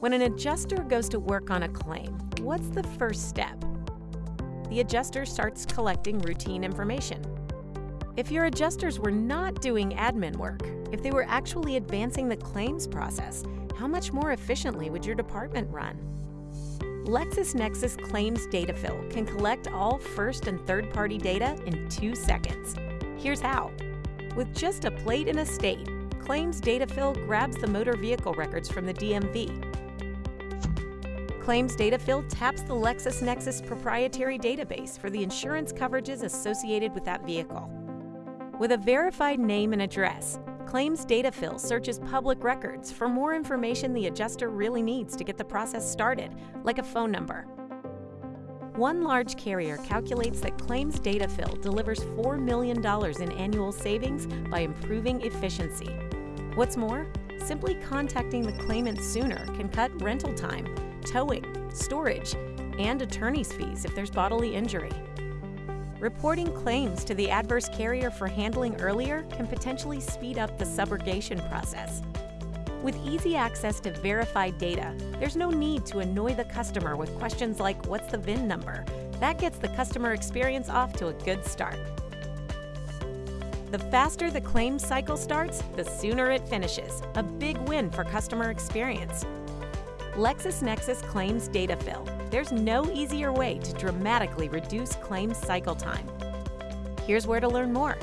When an adjuster goes to work on a claim, what's the first step? The adjuster starts collecting routine information. If your adjusters were not doing admin work, if they were actually advancing the claims process, how much more efficiently would your department run? LexisNexis Claims Data Fill can collect all first and third party data in two seconds. Here's how. With just a plate and a state, Claims Data Fill grabs the motor vehicle records from the DMV Claims Data Fill taps the LexisNexis proprietary database for the insurance coverages associated with that vehicle. With a verified name and address, Claims Data Fill searches public records for more information the adjuster really needs to get the process started, like a phone number. One large carrier calculates that Claims Data Fill delivers $4 million in annual savings by improving efficiency. What's more, simply contacting the claimant sooner can cut rental time towing, storage, and attorney's fees if there's bodily injury. Reporting claims to the adverse carrier for handling earlier can potentially speed up the subrogation process. With easy access to verified data, there's no need to annoy the customer with questions like, what's the VIN number? That gets the customer experience off to a good start. The faster the claim cycle starts, the sooner it finishes. A big win for customer experience. LexisNexis Claims Data Fill. There's no easier way to dramatically reduce claims cycle time. Here's where to learn more.